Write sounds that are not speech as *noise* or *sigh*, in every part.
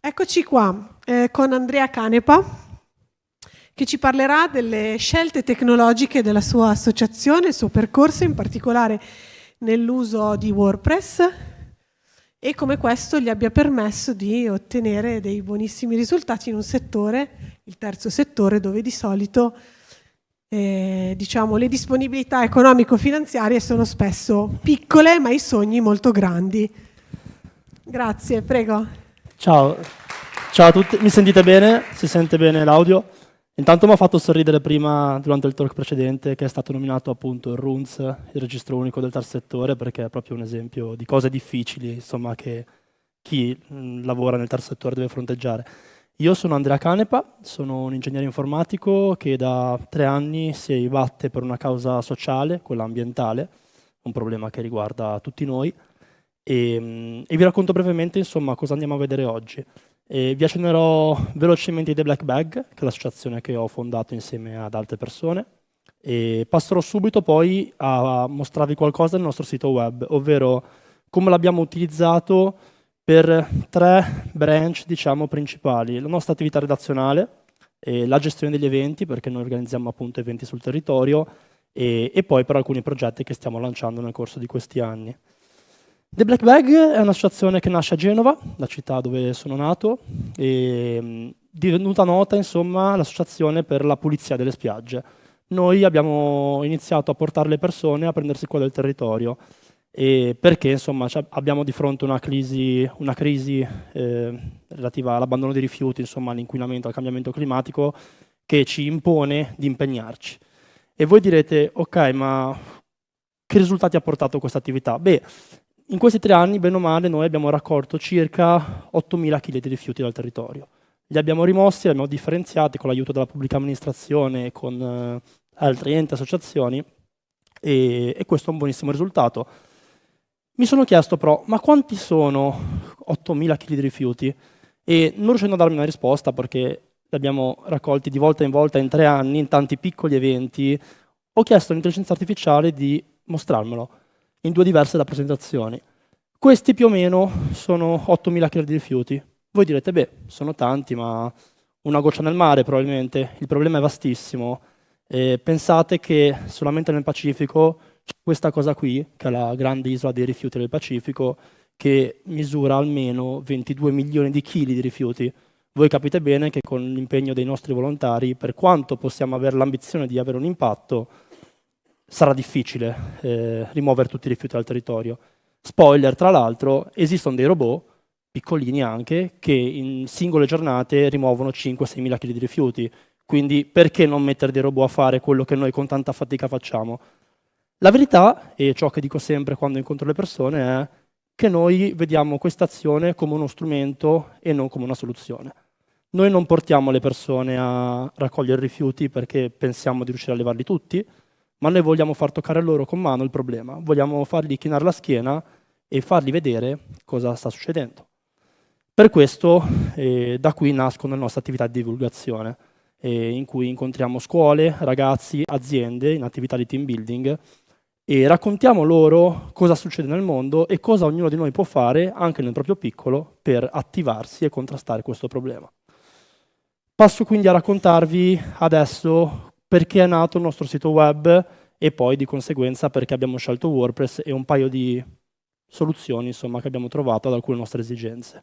Eccoci qua eh, con Andrea Canepa che ci parlerà delle scelte tecnologiche della sua associazione, il suo percorso, in particolare nell'uso di WordPress e come questo gli abbia permesso di ottenere dei buonissimi risultati in un settore, il terzo settore, dove di solito eh, diciamo, le disponibilità economico-finanziarie sono spesso piccole ma i sogni molto grandi. Grazie, prego. Ciao. Ciao a tutti, mi sentite bene? Si sente bene l'audio? Intanto mi ha fatto sorridere prima, durante il talk precedente, che è stato nominato appunto il RUNS, il registro unico del terzo settore, perché è proprio un esempio di cose difficili, insomma, che chi mh, lavora nel terzo settore deve fronteggiare. Io sono Andrea Canepa, sono un ingegnere informatico che da tre anni si batte per una causa sociale, quella ambientale, un problema che riguarda tutti noi, e, ehm, e vi racconto brevemente insomma, cosa andiamo a vedere oggi. E vi accennerò velocemente The Black Bag, che è l'associazione che ho fondato insieme ad altre persone, e passerò subito poi a mostrarvi qualcosa del nostro sito web, ovvero come l'abbiamo utilizzato per tre branch diciamo, principali. La nostra attività redazionale, la gestione degli eventi, perché noi organizziamo appunto eventi sul territorio, e, e poi per alcuni progetti che stiamo lanciando nel corso di questi anni. The Black Bag è un'associazione che nasce a Genova, la città dove sono nato, e divenuta nota insomma l'associazione per la pulizia delle spiagge. Noi abbiamo iniziato a portare le persone a prendersi cura del territorio perché insomma abbiamo di fronte una crisi, una crisi eh, relativa all'abbandono dei rifiuti, all'inquinamento, al cambiamento climatico che ci impone di impegnarci. E voi direte, ok, ma che risultati ha portato questa attività? Beh, in questi tre anni, bene o male, noi abbiamo raccolto circa 8.000 kg di rifiuti dal territorio. Li abbiamo rimossi, li abbiamo differenziati con l'aiuto della pubblica amministrazione e con eh, altri enti e associazioni e, e questo è un buonissimo risultato. Mi sono chiesto però, ma quanti sono 8.000 kg di rifiuti? E non riuscendo a darmi una risposta perché li abbiamo raccolti di volta in volta in tre anni, in tanti piccoli eventi, ho chiesto all'intelligenza artificiale di mostrarmelo in due diverse rappresentazioni. Questi più o meno sono 8.000 kg di rifiuti. Voi direte, beh, sono tanti, ma una goccia nel mare probabilmente. Il problema è vastissimo. Eh, pensate che solamente nel Pacifico c'è questa cosa qui, che è la grande isola dei rifiuti del Pacifico, che misura almeno 22 milioni di chili di rifiuti. Voi capite bene che con l'impegno dei nostri volontari, per quanto possiamo avere l'ambizione di avere un impatto, sarà difficile eh, rimuovere tutti i rifiuti dal territorio. Spoiler, tra l'altro, esistono dei robot, piccolini anche, che in singole giornate rimuovono 5-6 mila kg di rifiuti. Quindi perché non mettere dei robot a fare quello che noi con tanta fatica facciamo? La verità, e ciò che dico sempre quando incontro le persone, è che noi vediamo questa azione come uno strumento e non come una soluzione. Noi non portiamo le persone a raccogliere rifiuti perché pensiamo di riuscire a levarli tutti, ma noi vogliamo far toccare loro con mano il problema, vogliamo fargli chinare la schiena e fargli vedere cosa sta succedendo. Per questo eh, da qui nascono le nostre attività di divulgazione, eh, in cui incontriamo scuole, ragazzi, aziende in attività di team building e raccontiamo loro cosa succede nel mondo e cosa ognuno di noi può fare, anche nel proprio piccolo, per attivarsi e contrastare questo problema. Passo quindi a raccontarvi adesso perché è nato il nostro sito web e poi di conseguenza perché abbiamo scelto WordPress e un paio di soluzioni insomma, che abbiamo trovato ad alcune nostre esigenze.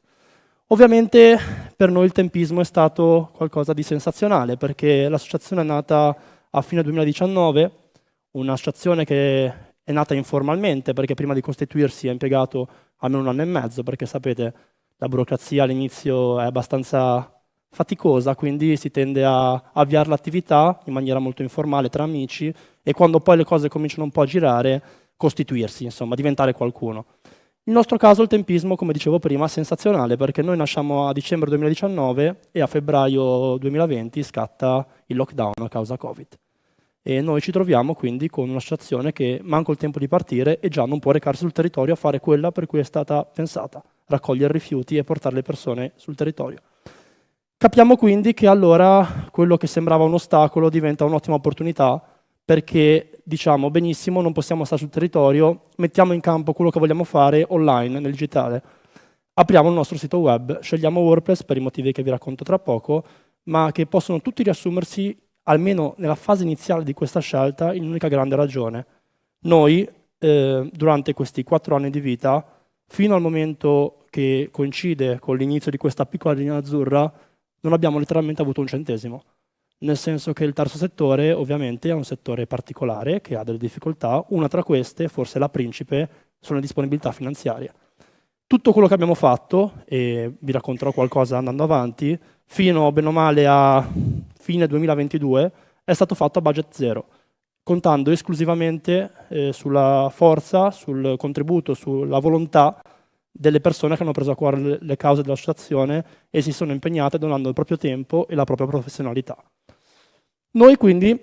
Ovviamente per noi il tempismo è stato qualcosa di sensazionale perché l'associazione è nata a fine 2019, un'associazione che è nata informalmente perché prima di costituirsi ha impiegato almeno un anno e mezzo perché sapete la burocrazia all'inizio è abbastanza faticosa, quindi si tende a avviare l'attività in maniera molto informale tra amici e quando poi le cose cominciano un po' a girare, costituirsi, insomma, diventare qualcuno. Il nostro caso il tempismo, come dicevo prima, è sensazionale perché noi nasciamo a dicembre 2019 e a febbraio 2020 scatta il lockdown a causa Covid. E noi ci troviamo quindi con un'associazione che manca il tempo di partire e già non può recarsi sul territorio a fare quella per cui è stata pensata, raccogliere rifiuti e portare le persone sul territorio. Capiamo quindi che allora quello che sembrava un ostacolo diventa un'ottima opportunità perché diciamo benissimo non possiamo stare sul territorio, mettiamo in campo quello che vogliamo fare online, nel digitale. apriamo il nostro sito web, scegliamo WordPress per i motivi che vi racconto tra poco, ma che possono tutti riassumersi, almeno nella fase iniziale di questa scelta, in un'unica grande ragione. Noi, eh, durante questi quattro anni di vita, fino al momento che coincide con l'inizio di questa piccola linea azzurra, non abbiamo letteralmente avuto un centesimo. Nel senso che il terzo settore ovviamente è un settore particolare che ha delle difficoltà, una tra queste, forse la principe, sono le disponibilità finanziarie. Tutto quello che abbiamo fatto, e vi racconterò qualcosa andando avanti, fino bene o male a fine 2022, è stato fatto a budget zero, contando esclusivamente eh, sulla forza, sul contributo, sulla volontà delle persone che hanno preso a cuore le cause dell'associazione e si sono impegnate donando il proprio tempo e la propria professionalità. Noi quindi,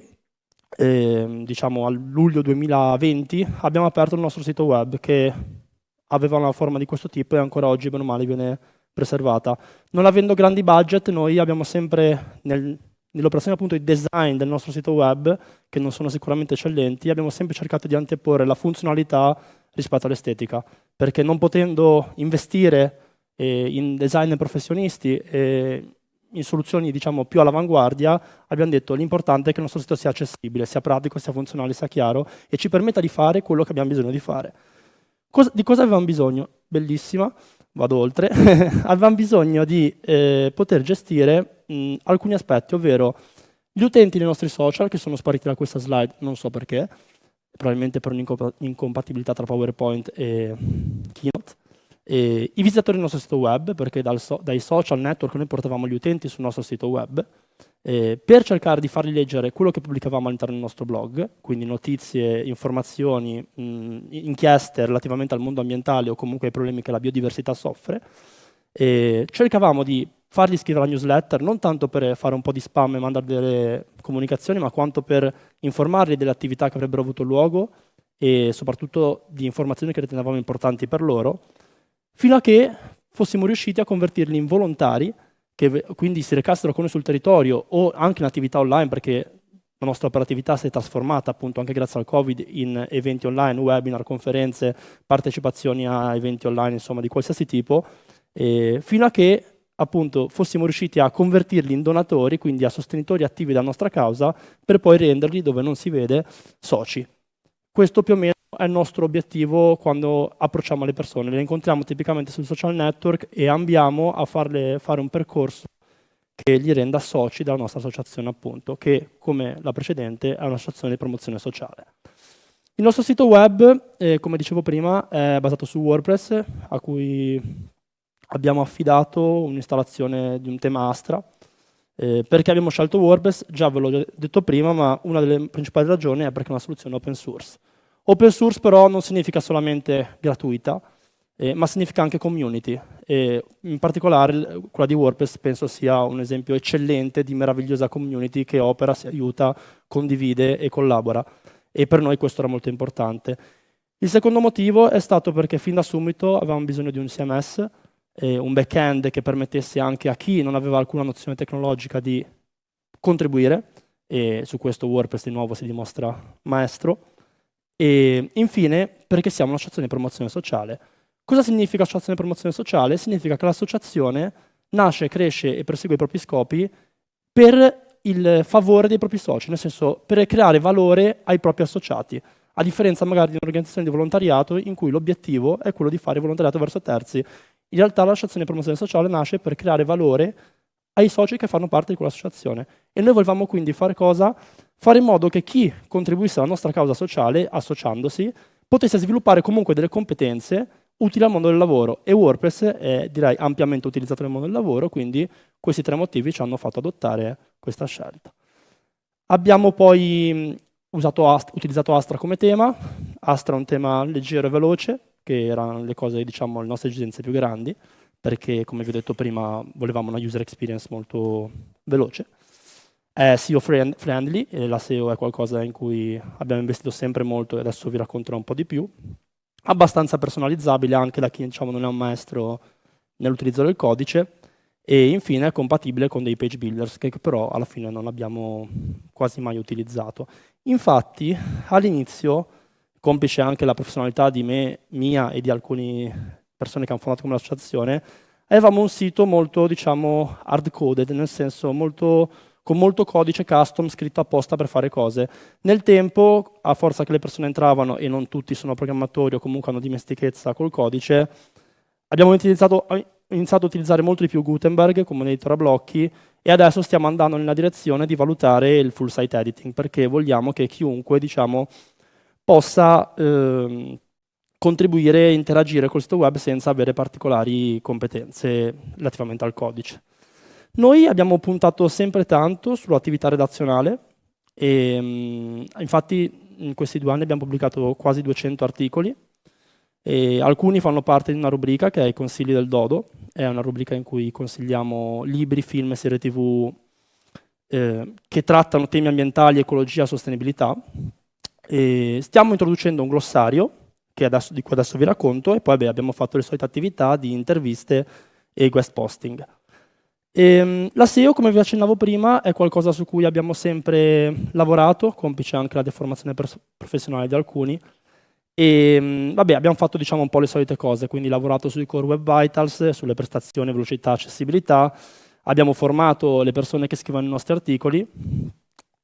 eh, diciamo a luglio 2020, abbiamo aperto il nostro sito web che aveva una forma di questo tipo e ancora oggi, meno male, viene preservata. Non avendo grandi budget, noi abbiamo sempre, nel, nell'operazione appunto di design del nostro sito web, che non sono sicuramente eccellenti, abbiamo sempre cercato di anteporre la funzionalità rispetto all'estetica, perché non potendo investire eh, in design professionisti e in soluzioni diciamo, più all'avanguardia, abbiamo detto l'importante è che il nostro sito sia accessibile, sia pratico, sia funzionale, sia chiaro e ci permetta di fare quello che abbiamo bisogno di fare. Cosa, di cosa avevamo bisogno? Bellissima, vado oltre. *laughs* avevamo bisogno di eh, poter gestire mh, alcuni aspetti, ovvero gli utenti dei nostri social, che sono spariti da questa slide, non so perché, probabilmente per un'incompatibilità tra PowerPoint e Keynote, e I visitatori del nostro sito web, perché so dai social network noi portavamo gli utenti sul nostro sito web, eh, per cercare di fargli leggere quello che pubblicavamo all'interno del nostro blog, quindi notizie, informazioni, mh, inchieste relativamente al mondo ambientale o comunque ai problemi che la biodiversità soffre, e cercavamo di fargli scrivere la newsletter, non tanto per fare un po' di spam e mandare delle comunicazioni, ma quanto per informarli delle attività che avrebbero avuto luogo e soprattutto di informazioni che ritenevamo importanti per loro, fino a che fossimo riusciti a convertirli in volontari, che quindi si recassero con noi sul territorio o anche in attività online, perché la nostra operatività si è trasformata appunto anche grazie al Covid in eventi online, webinar, conferenze, partecipazioni a eventi online, insomma di qualsiasi tipo, fino a che appunto fossimo riusciti a convertirli in donatori, quindi a sostenitori attivi della nostra causa, per poi renderli, dove non si vede, soci. Questo più o meno è il nostro obiettivo quando approcciamo le persone. Le incontriamo tipicamente sul social network e ambiamo a farle fare un percorso che li renda soci della nostra associazione, appunto, che come la precedente è un'associazione di promozione sociale. Il nostro sito web, eh, come dicevo prima, è basato su WordPress, a cui abbiamo affidato un'installazione di un tema Astra. Eh, perché abbiamo scelto WordPress? Già ve l'ho detto prima, ma una delle principali ragioni è perché è una soluzione open source. Open source però non significa solamente gratuita, eh, ma significa anche community. E in particolare quella di WordPress penso sia un esempio eccellente di meravigliosa community che opera, si aiuta, condivide e collabora. E per noi questo era molto importante. Il secondo motivo è stato perché fin da subito avevamo bisogno di un CMS, eh, un back-end che permettesse anche a chi non aveva alcuna nozione tecnologica di contribuire, e su questo WordPress di nuovo si dimostra maestro. E infine, perché siamo un'associazione di promozione sociale. Cosa significa associazione di promozione sociale? Significa che l'associazione nasce, cresce e persegue i propri scopi per il favore dei propri soci, nel senso per creare valore ai propri associati, a differenza magari di un'organizzazione di volontariato in cui l'obiettivo è quello di fare volontariato verso terzi. In realtà l'associazione di promozione sociale nasce per creare valore ai soci che fanno parte di quell'associazione. E noi volevamo quindi fare cosa? Fare in modo che chi contribuisse alla nostra causa sociale, associandosi, potesse sviluppare comunque delle competenze utili al mondo del lavoro. E WordPress è, direi, ampiamente utilizzato nel mondo del lavoro, quindi questi tre motivi ci hanno fatto adottare questa scelta. Abbiamo poi usato utilizzato Astra come tema. Astra è un tema leggero e veloce, che erano le cose, diciamo, le nostre esigenze più grandi perché come vi ho detto prima volevamo una user experience molto veloce. È SEO friendly, e la SEO è qualcosa in cui abbiamo investito sempre molto e adesso vi racconterò un po' di più. Abbastanza personalizzabile anche da chi diciamo, non è un maestro nell'utilizzo del codice e infine è compatibile con dei page builders che però alla fine non abbiamo quasi mai utilizzato. Infatti all'inizio, complice anche la professionalità di me, mia e di alcuni persone che hanno fondato come l'associazione, avevamo un sito molto, diciamo, hard-coded, nel senso molto, con molto codice custom scritto apposta per fare cose. Nel tempo, a forza che le persone entravano, e non tutti sono programmatori o comunque hanno dimestichezza col codice, abbiamo iniziato, iniziato a utilizzare molto di più Gutenberg come un editor a blocchi e adesso stiamo andando nella direzione di valutare il full site editing perché vogliamo che chiunque diciamo, possa eh, contribuire e interagire col sito web senza avere particolari competenze relativamente al codice. Noi abbiamo puntato sempre tanto sull'attività redazionale e mh, infatti in questi due anni abbiamo pubblicato quasi 200 articoli e alcuni fanno parte di una rubrica che è i consigli del Dodo, è una rubrica in cui consigliamo libri, film e serie tv eh, che trattano temi ambientali, ecologia sostenibilità. E stiamo introducendo un glossario adesso, di cui adesso vi racconto, e poi beh, abbiamo fatto le solite attività di interviste e guest posting. E, ehm, la SEO, come vi accennavo prima, è qualcosa su cui abbiamo sempre lavorato, complice anche la deformazione professionale di alcuni, e ehm, vabbè, abbiamo fatto diciamo, un po' le solite cose, quindi lavorato sui core web vitals, sulle prestazioni, velocità, accessibilità, abbiamo formato le persone che scrivono i nostri articoli,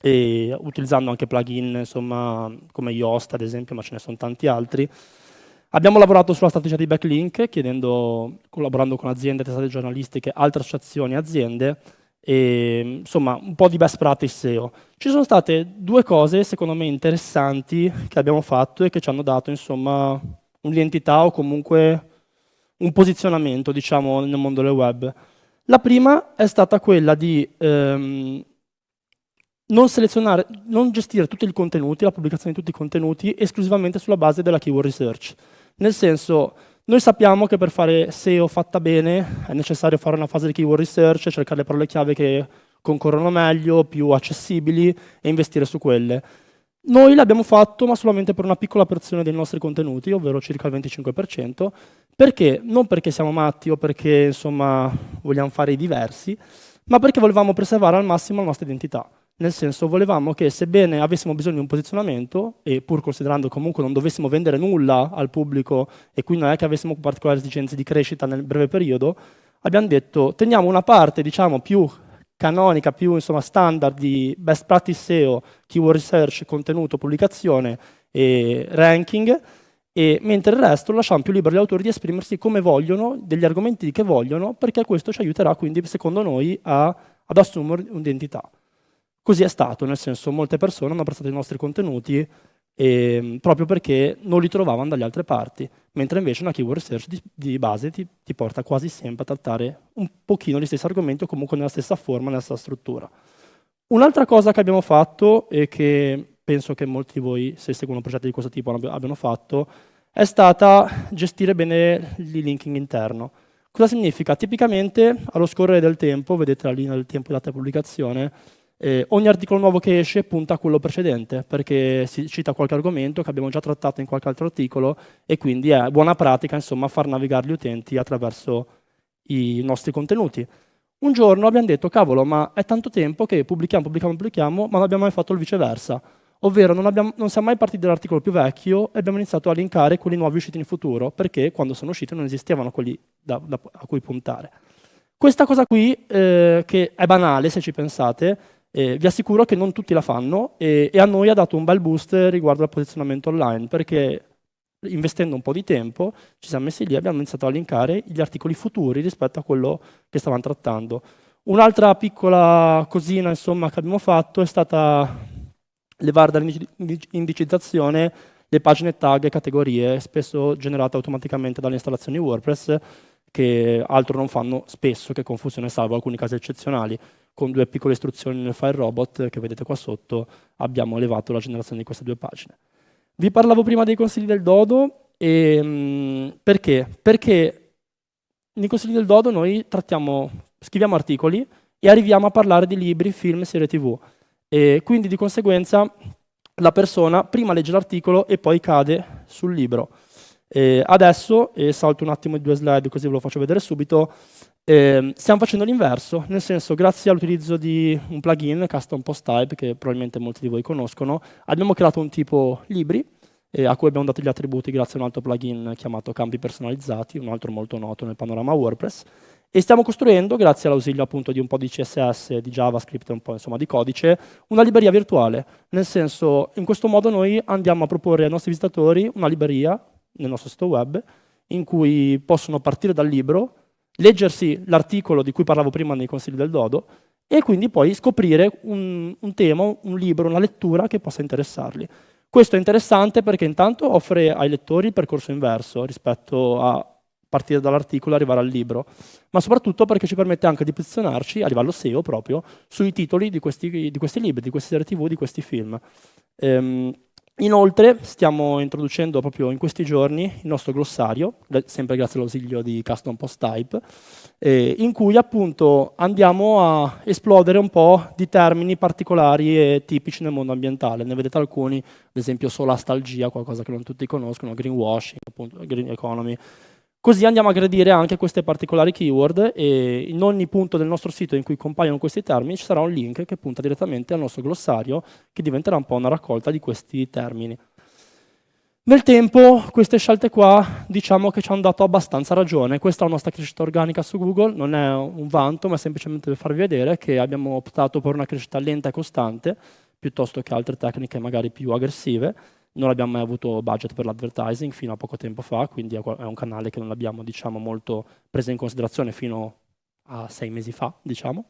e utilizzando anche plugin insomma, come Yoast ad esempio, ma ce ne sono tanti altri. Abbiamo lavorato sulla strategia di backlink, collaborando con aziende, testate giornalistiche, altre associazioni e aziende, e insomma un po' di best practice SEO. Ci sono state due cose secondo me interessanti che abbiamo fatto e che ci hanno dato insomma un'identità o comunque un posizionamento diciamo nel mondo del web. La prima è stata quella di ehm, non selezionare, non gestire tutti i contenuti, la pubblicazione di tutti i contenuti esclusivamente sulla base della keyword research. Nel senso, noi sappiamo che per fare SEO fatta bene è necessario fare una fase di keyword research, cercare le parole chiave che concorrono meglio, più accessibili e investire su quelle. Noi l'abbiamo fatto, ma solamente per una piccola porzione dei nostri contenuti, ovvero circa il 25%, perché? Non perché siamo matti o perché insomma, vogliamo fare i diversi, ma perché volevamo preservare al massimo la nostra identità. Nel senso, volevamo che sebbene avessimo bisogno di un posizionamento, e pur considerando comunque non dovessimo vendere nulla al pubblico, e quindi non è che avessimo particolari esigenze di crescita nel breve periodo, abbiamo detto, teniamo una parte diciamo, più canonica, più insomma, standard di best practice SEO, keyword research, contenuto, pubblicazione e ranking, e mentre il resto lasciamo più libero agli autori di esprimersi come vogliono, degli argomenti che vogliono, perché questo ci aiuterà quindi, secondo noi, a, ad assumere un'identità. Così è stato, nel senso molte persone hanno apprezzato i nostri contenuti eh, proprio perché non li trovavano dalle altre parti, mentre invece una keyword research di, di base ti, ti, porta quasi sempre a trattare un pochino gli stessi argomenti o comunque nella stessa forma, nella stessa struttura. Un'altra cosa che abbiamo fatto e che penso che molti di voi, se seguono progetti di questo tipo, abbiano fatto, è stata gestire bene il linking interno. Cosa significa? Tipicamente, allo scorrere del tempo, vedete la linea del tempo di data pubblicazione, eh, ogni articolo nuovo che esce punta a quello precedente, perché si cita qualche argomento che abbiamo già trattato in qualche altro articolo e quindi è buona pratica insomma, far navigare gli utenti attraverso i nostri contenuti. Un giorno abbiamo detto, cavolo, ma è tanto tempo che pubblichiamo, pubblichiamo, pubblichiamo, ma non abbiamo mai fatto il viceversa. Ovvero non, abbiamo, non siamo mai partiti dall'articolo più vecchio e abbiamo iniziato a linkare quelli nuovi usciti in futuro, perché quando sono usciti non esistevano quelli da, da, a cui puntare. Questa cosa qui, eh, che è banale se ci pensate, eh, vi assicuro che non tutti la fanno e, e, a noi ha dato un bel boost riguardo al posizionamento online perché investendo un po' di tempo ci siamo messi lì e abbiamo iniziato a linkare gli articoli futuri rispetto a quello che stavamo trattando. Un'altra piccola cosina insomma, che abbiamo fatto è stata levare dall'indicizzazione le pagine tag e categorie, spesso generate automaticamente dalle installazioni WordPress, che altro non fanno spesso che confusione salvo alcuni casi eccezionali con due piccole istruzioni nel file robot che vedete qua sotto abbiamo elevato la generazione di queste due pagine. Vi parlavo prima dei consigli del Dodo, e, mh, perché? Perché nei consigli del Dodo noi trattiamo, scriviamo articoli e arriviamo a parlare di libri, film, serie tv. E quindi di conseguenza la persona prima legge l'articolo e poi cade sul libro. E adesso, e salto un attimo i due slide così ve lo faccio vedere subito, eh, stiamo facendo l'inverso, nel senso grazie all'utilizzo di un plugin, Custom Post Type, che probabilmente molti di voi conoscono, abbiamo creato un tipo libri eh, a cui abbiamo dato gli attributi grazie a un altro plugin chiamato campi personalizzati, un altro molto noto nel panorama WordPress, e stiamo costruendo, grazie all'ausilio appunto di un po' di CSS, di JavaScript e un po' insomma, di codice, una libreria virtuale. Nel senso, in questo modo noi andiamo a proporre ai nostri visitatori una libreria nel nostro sito web in cui possono partire dal libro, leggersi l'articolo di cui parlavo prima nei consigli del Dodo e quindi poi scoprire un, un tema, un libro, una lettura che possa interessarli. Questo è interessante perché intanto offre ai lettori il percorso inverso rispetto a partire dall'articolo e arrivare al libro, ma soprattutto perché ci permette anche di posizionarci a livello SEO proprio sui titoli di questi, di questi libri, di queste serie tv, di questi film. Ehm, inoltre stiamo introducendo proprio in questi giorni il nostro glossario, sempre grazie all'ausilio di Custom Post Type, eh, in cui appunto andiamo a esplodere un po' di termini particolari e tipici nel mondo ambientale. Ne vedete alcuni, ad esempio solastalgia, qualcosa che non tutti conoscono, greenwashing, appunto, green economy, Così andiamo a aggredire anche queste particolari keyword e in ogni punto del nostro sito in cui compaiono questi termini ci sarà un link che punta direttamente al nostro glossario che diventerà un po' una raccolta di questi termini. Nel tempo queste scelte qua diciamo che ci hanno dato abbastanza ragione, questa è la nostra crescita organica su Google, non è un vanto ma semplicemente per farvi vedere che abbiamo optato per una crescita lenta e costante piuttosto che altre tecniche magari più aggressive non abbiamo mai avuto budget per l'advertising fino a poco tempo fa, quindi è un canale che non abbiamo diciamo, molto preso in considerazione fino a sei mesi fa, diciamo.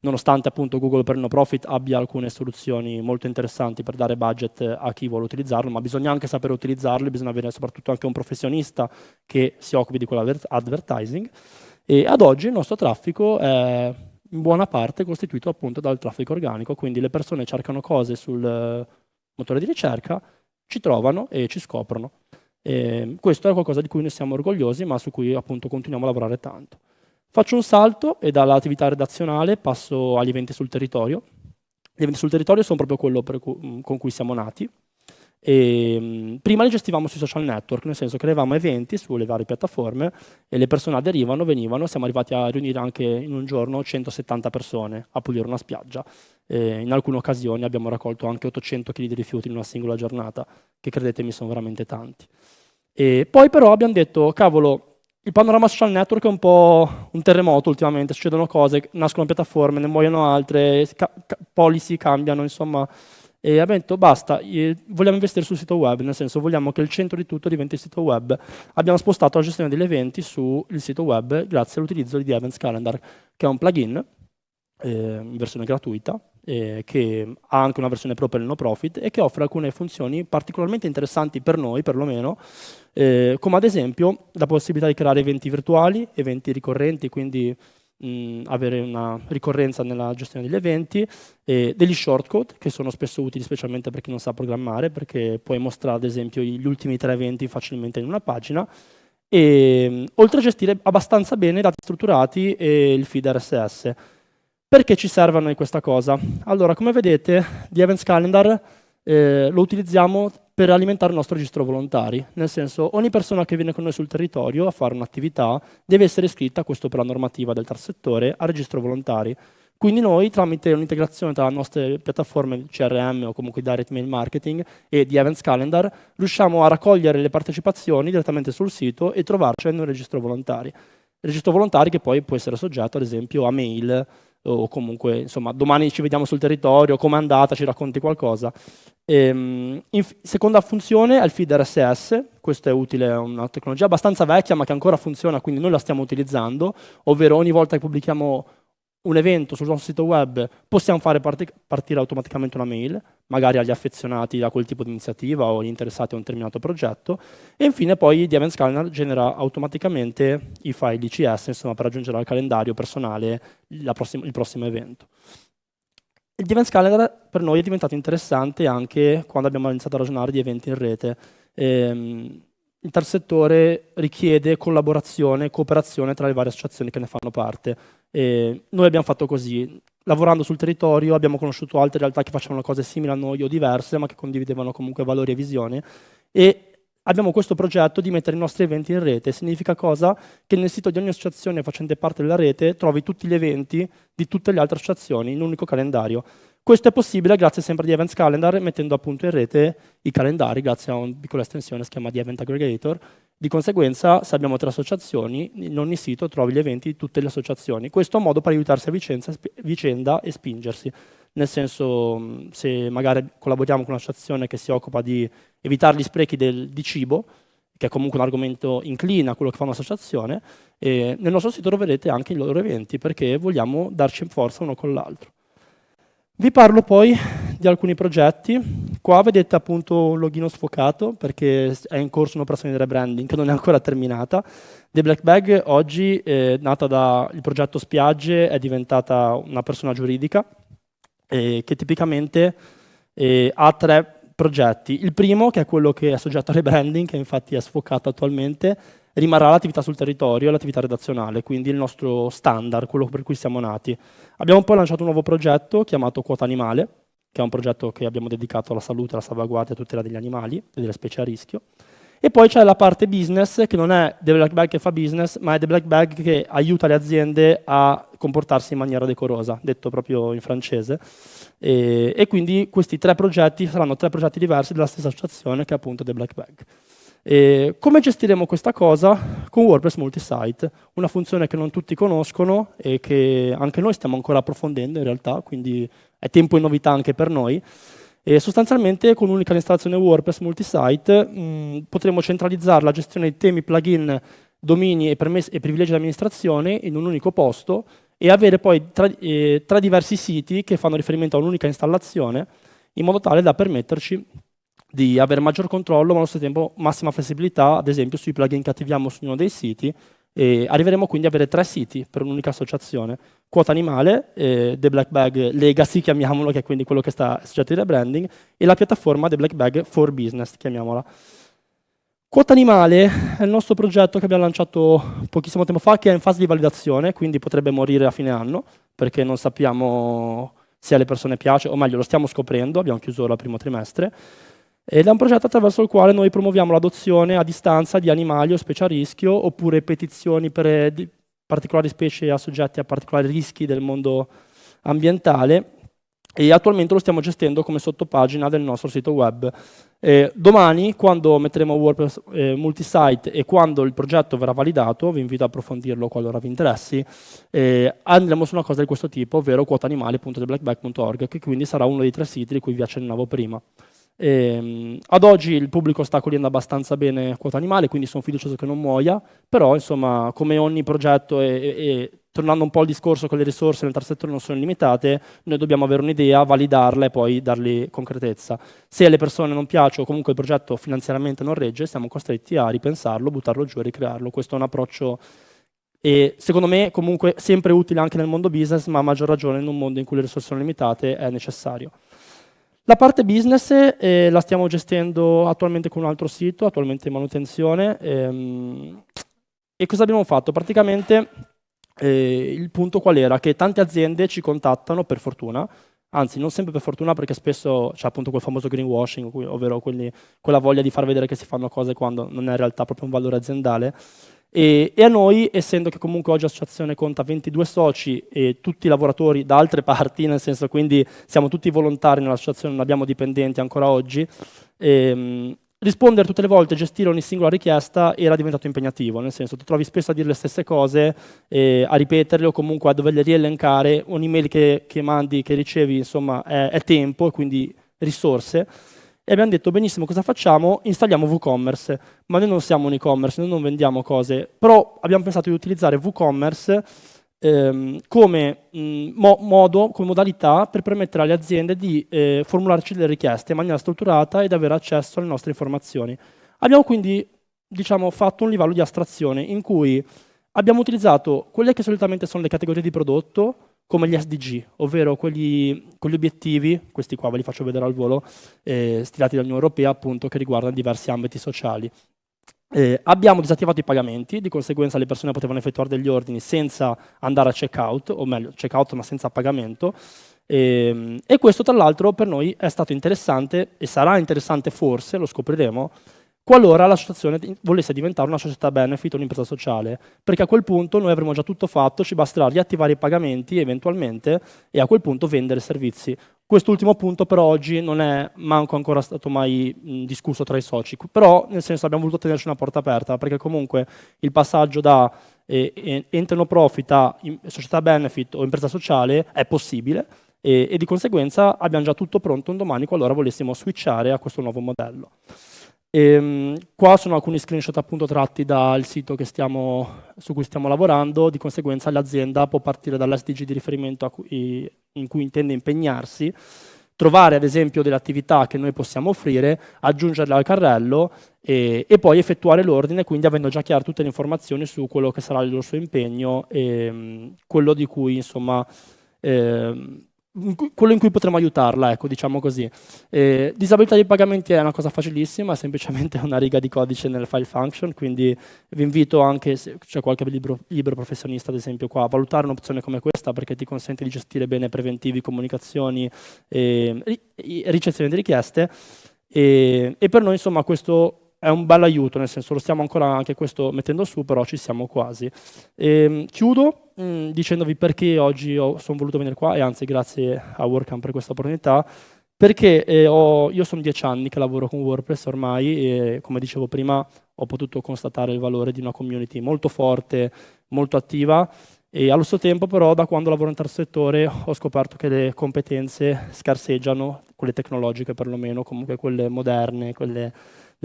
Nonostante appunto Google per no profit abbia alcune soluzioni molto interessanti per dare budget a chi vuole utilizzarlo, ma bisogna anche sapere utilizzarlo, bisogna avere soprattutto anche un professionista che si occupi di quell'advertising. E ad oggi il nostro traffico è in buona parte costituito appunto dal traffico organico, quindi le persone cercano cose sul motore di ricerca, ci trovano e ci scoprono. E questo è qualcosa di cui noi siamo orgogliosi, ma su cui appunto continuiamo a lavorare tanto. Faccio un salto e dall'attività redazionale passo agli eventi sul territorio. Gli eventi sul territorio sono proprio quello cu con cui siamo nati. E, mh, prima li gestivamo sui social network, nel senso che avevamo eventi sulle varie piattaforme e le persone aderivano, venivano, siamo arrivati a riunire anche in un giorno 170 persone a pulire una spiaggia. E in alcune occasioni abbiamo raccolto anche 800 kg di rifiuti in una singola giornata, che credetemi sono veramente tanti. E poi però abbiamo detto, cavolo, il panorama social network è un po' un terremoto ultimamente, succedono cose, nascono piattaforme, ne muoiono altre, ca policy cambiano, insomma e abbiamo detto basta, vogliamo investire sul sito web, nel senso vogliamo che il centro di tutto diventi il sito web. Abbiamo spostato la gestione degli eventi sul sito web grazie all'utilizzo di Events Calendar, che è un plugin eh, in versione gratuita, eh, che ha anche una versione pro per il no profit e che offre alcune funzioni particolarmente interessanti per noi, perlomeno, eh, come ad esempio la possibilità di creare eventi virtuali, eventi ricorrenti, quindi mh, avere una ricorrenza nella gestione degli eventi, e degli shortcode che sono spesso utili specialmente per chi non sa programmare, perché puoi mostrare ad esempio gli ultimi tre eventi facilmente in una pagina, e oltre a gestire abbastanza bene i dati strutturati e il feed RSS. Perché ci serve a noi questa cosa? Allora, come vedete, The Events Calendar eh, lo utilizziamo per alimentare il nostro registro volontari, nel senso ogni persona che viene con noi sul territorio a fare un'attività deve essere iscritta, questo per la normativa del terzo settore, a registro volontari. Quindi noi, tramite un'integrazione tra le nostre piattaforme CRM o comunque direct mail marketing e di Events Calendar, riusciamo a raccogliere le partecipazioni direttamente sul sito e trovarci un registro volontari. Registro volontari che poi può essere soggetto, ad esempio, a mail o comunque, insomma, domani ci vediamo sul territorio, com'è andata, ci racconti qualcosa. Ehm, seconda funzione è il feed RSS, questo è utile, è una tecnologia abbastanza vecchia ma che ancora funziona, quindi noi la stiamo utilizzando, ovvero ogni volta che pubblichiamo un evento sul nostro sito web possiamo fare parti partire automaticamente una mail, magari agli affezionati a quel tipo di iniziativa o agli interessati a un determinato progetto, e infine poi Events Calendar genera automaticamente i file ICS insomma, per aggiungere al calendario personale prossima, il prossimo evento. Il Events Calendar per noi è diventato interessante anche quando abbiamo iniziato a ragionare di eventi in rete. Ehm, il terzo settore richiede collaborazione e cooperazione tra le varie associazioni che ne fanno parte. E noi abbiamo fatto così, lavorando sul territorio abbiamo conosciuto altre realtà che facevano cose simili a noi o diverse, ma che condividevano comunque valori e visioni, e abbiamo questo progetto di mettere i nostri eventi in rete. Significa cosa? Che nel sito di ogni associazione facente parte della rete trovi tutti gli eventi di tutte le altre associazioni in un unico calendario. Questo è possibile grazie sempre di Events Calendar, mettendo appunto in rete i calendari grazie a una piccola estensione che si chiama di Event Aggregator. Di conseguenza, se abbiamo tre associazioni, in ogni sito trovi gli eventi di tutte le associazioni. Questo è un modo per aiutarsi a vicenda e spingersi. Nel senso, se magari collaboriamo con un'associazione che si occupa di evitare gli sprechi del, di cibo, che è comunque un argomento inclina a quello che fa un'associazione, nel nostro sito troverete anche i loro eventi perché vogliamo darci in forza uno con l'altro. Vi parlo poi di alcuni progetti. Qua vedete appunto un login sfocato perché è in corso un'operazione di rebranding che non è ancora terminata. The Black Bag oggi, è nata dal progetto Spiagge, è diventata una persona giuridica eh, che tipicamente eh, ha tre progetti. Il primo, che è quello che è soggetto a rebranding, che infatti è sfocato attualmente, rimarrà l'attività sul territorio e l'attività redazionale, quindi il nostro standard, quello per cui siamo nati. Abbiamo poi lanciato un nuovo progetto chiamato Quota Animale, che è un progetto che abbiamo dedicato alla salute, alla salvaguardia e tutela degli animali e delle specie a rischio. E poi c'è la parte business, che non è The Black Bag che fa business, ma è The Black Bag che aiuta le aziende a comportarsi in maniera decorosa, detto proprio in francese. E, e quindi questi tre progetti saranno tre progetti diversi della stessa associazione che è appunto The Black Bag. E come gestiremo questa cosa? Con WordPress Multisite, una funzione che non tutti conoscono e che anche noi stiamo ancora approfondendo in realtà, quindi è tempo di novità anche per noi. E sostanzialmente con un'unica installazione WordPress Multisite mh, potremo centralizzare la gestione di temi, plugin, domini e, e privilegi di amministrazione in un unico posto e avere poi tra, eh, tre diversi siti che fanno riferimento a un'unica installazione in modo tale da permetterci di avere maggior controllo, ma allo stesso tempo massima flessibilità, ad esempio sui plugin che attiviamo su uno dei siti, e arriveremo quindi ad avere tre siti per un'unica associazione. Quota Animale, eh, The Black Bag Legacy, chiamiamolo, che è quindi quello che sta soggetto di rebranding, e la piattaforma The Black Bag for Business, chiamiamola. Quota Animale è il nostro progetto che abbiamo lanciato pochissimo tempo fa, che è in fase di validazione, quindi potrebbe morire a fine anno, perché non sappiamo se alle persone piace, o meglio, lo stiamo scoprendo, abbiamo chiuso il primo trimestre. Ed è un progetto attraverso il quale noi promuoviamo l'adozione a distanza di animali o specie a rischio, oppure petizioni per eh, particolari specie assoggetti a particolari rischi del mondo ambientale, e attualmente lo stiamo gestendo come sottopagina del nostro sito web. Eh, domani, quando metteremo WordPress eh, multisite e quando il progetto verrà validato, vi invito a approfondirlo qualora vi interessi, eh, andremo su una cosa di questo tipo, ovvero quotaanimali.theblackback.org, che quindi sarà uno dei tre siti di cui vi accennavo prima. E, ehm, ad oggi il pubblico sta accogliendo abbastanza bene quota animale, quindi sono fiducioso che non muoia, però insomma come ogni progetto e, e, tornando un po' al discorso che le risorse nel terzo settore non sono limitate, noi dobbiamo avere un'idea, validarla e poi dargli concretezza. Se alle persone non piace o comunque il progetto finanziariamente non regge, siamo costretti a ripensarlo, buttarlo giù e ricrearlo. Questo è un approccio e secondo me comunque sempre utile anche nel mondo business, ma a maggior ragione in un mondo in cui le risorse sono limitate è necessario. La parte business eh, la stiamo gestendo attualmente con un altro sito, attualmente in manutenzione. Ehm, e cosa abbiamo fatto? Praticamente eh, il punto qual era? Che tante aziende ci contattano, per fortuna, anzi non sempre per fortuna perché spesso c'è appunto quel famoso greenwashing, ovvero quelli, quella voglia di far vedere che si fanno cose quando non è in realtà proprio un valore aziendale, e, e, a noi, essendo che comunque oggi l'associazione conta 22 soci e tutti lavoratori da altre *laughs* parti, nel senso quindi siamo tutti volontari nell'associazione, non abbiamo dipendenti ancora oggi, ehm, rispondere tutte le volte, gestire ogni singola richiesta era diventato impegnativo, nel senso ti trovi spesso a dire le stesse cose, eh, a ripeterle o comunque a doverle rielencare, un'email che, che, mandi, che ricevi, insomma, è, è tempo e quindi risorse e abbiamo detto benissimo cosa facciamo? Installiamo WooCommerce, ma noi non siamo un e-commerce, noi non vendiamo cose, però abbiamo pensato di utilizzare WooCommerce ehm, come mh, mo modo, come modalità per permettere alle aziende di eh, formularci delle richieste in maniera strutturata ed avere accesso alle nostre informazioni. Abbiamo quindi diciamo, fatto un livello di astrazione in cui abbiamo utilizzato quelle che solitamente sono le categorie di prodotto, come gli SDG, ovvero quegli, quegli, obiettivi, questi qua ve li faccio vedere al volo, eh, stilati dall'Unione Europea appunto che riguardano diversi ambiti sociali. Eh, abbiamo disattivato i pagamenti, di conseguenza le persone potevano effettuare degli ordini senza andare a checkout, o meglio, checkout ma senza pagamento, e, ehm, e questo tra l'altro per noi è stato interessante e sarà interessante forse, lo scopriremo, qualora l'associazione volesse diventare una società benefit o un'impresa sociale, perché a quel punto noi avremo già tutto fatto, ci basterà riattivare i pagamenti eventualmente e a quel punto vendere servizi. Quest'ultimo punto per oggi non è manco ancora stato mai mh, discusso tra i soci, però nel senso abbiamo voluto tenerci una porta aperta, perché comunque il passaggio da eh, ente no profit a società benefit o impresa sociale è possibile e, e di conseguenza abbiamo già tutto pronto un domani qualora volessimo switchare a questo nuovo modello. E, ehm, qua sono alcuni screenshot appunto tratti dal sito stiamo, su cui stiamo lavorando, di conseguenza l'azienda può partire dall'SDG di riferimento cui, in cui intende impegnarsi, trovare ad esempio delle attività che noi possiamo offrire, aggiungerle al carrello e, e poi effettuare l'ordine, quindi avendo già chiare tutte le informazioni su quello che sarà il suo impegno e quello di cui insomma... Eh, quello in cui potremo aiutarla, ecco, diciamo così. Eh, disabilità dei pagamenti è una cosa facilissima, è semplicemente una riga di codice nel file function, quindi vi invito anche, se c'è qualche libro, libro, professionista ad esempio qua, a valutare un'opzione come questa perché ti consente di gestire bene preventivi, comunicazioni e ricezione di richieste e, e per noi insomma questo è un bel aiuto, nel senso lo stiamo ancora anche questo mettendo su, però ci siamo quasi. E, ehm, chiudo mh, mm, dicendovi perché oggi sono voluto venire qua e anzi grazie a WordCamp per questa opportunità, perché eh, ho, io sono dieci anni che lavoro con WordPress ormai e come dicevo prima ho potuto constatare il valore di una community molto forte, molto attiva e allo stesso tempo però da quando lavoro in terzo settore ho scoperto che le competenze scarseggiano, quelle tecnologiche perlomeno, comunque quelle moderne, quelle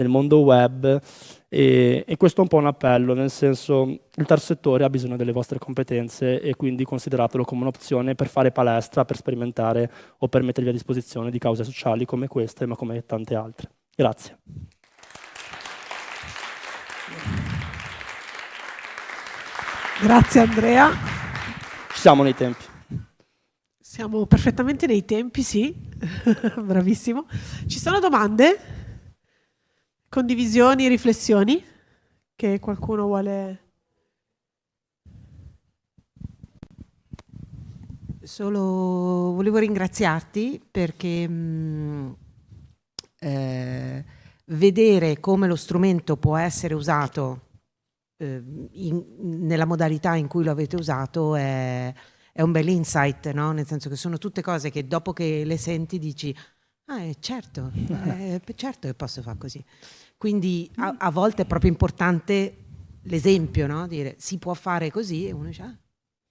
nel mondo web e, e, questo è un po' un appello, nel senso il terzo settore ha bisogno delle vostre competenze e quindi consideratelo come un'opzione per fare palestra, per sperimentare o per mettervi a disposizione di cause sociali come queste ma come tante altre. Grazie. Grazie Andrea. Ci siamo nei tempi. Siamo perfettamente nei tempi, sì. *laughs* Bravissimo. Ci sono domande? Condivisioni, riflessioni che qualcuno vuole... Solo volevo ringraziarti perché mh, mm, eh, vedere come lo strumento può essere usato eh, in, nella modalità in cui lo avete usato è, è un bel insight, no? nel senso che sono tutte cose che dopo che le senti dici Ah, eh, certo, *laughs* eh, certo che posso fare così. Quindi a, a volte è proprio importante l'esempio, no? Dire si può fare così e uno dice, ah,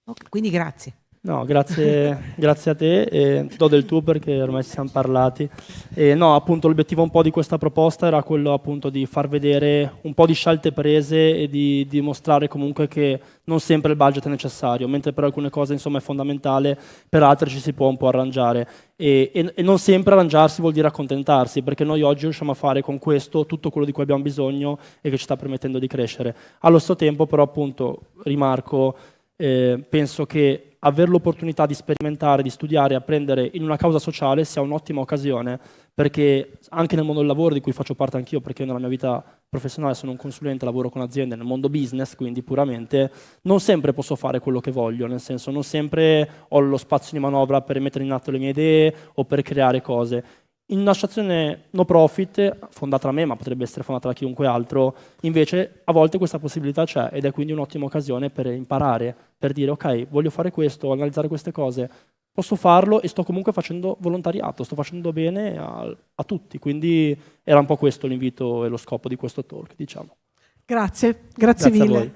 okay. quindi grazie. No, grazie, grazie a te, e do del tuo perché ormai ci siamo parlati. E no, appunto l'obiettivo un po' di questa proposta era quello appunto di far vedere un po' di scelte prese e di dimostrare comunque che non sempre il budget è necessario, mentre per alcune cose insomma è fondamentale, per altre ci si può un po' arrangiare. E, e, e non sempre arrangiarsi vuol dire accontentarsi, perché noi oggi riusciamo a fare con questo tutto quello di cui abbiamo bisogno e che ci sta permettendo di crescere. Allo stesso tempo però appunto rimarco, eh, penso che avere l'opportunità di sperimentare, di studiare, apprendere in una causa sociale sia un'ottima occasione, perché anche nel mondo del lavoro, di cui faccio parte anch'io, perché nella mia vita professionale sono un consulente, lavoro con aziende nel mondo business, quindi puramente, non sempre posso fare quello che voglio, nel senso non sempre ho lo spazio di manovra per mettere in atto le mie idee o per creare cose. In un'associazione no profit, fondata da me, ma potrebbe essere fondata da chiunque altro, invece a volte questa possibilità c'è ed è quindi un'ottima occasione per imparare, per dire ok, voglio fare questo, analizzare queste cose, posso farlo e sto comunque facendo volontariato, sto facendo bene a, a tutti, quindi era un po' questo l'invito e lo scopo di questo talk, diciamo. Grazie, grazie, grazie mille.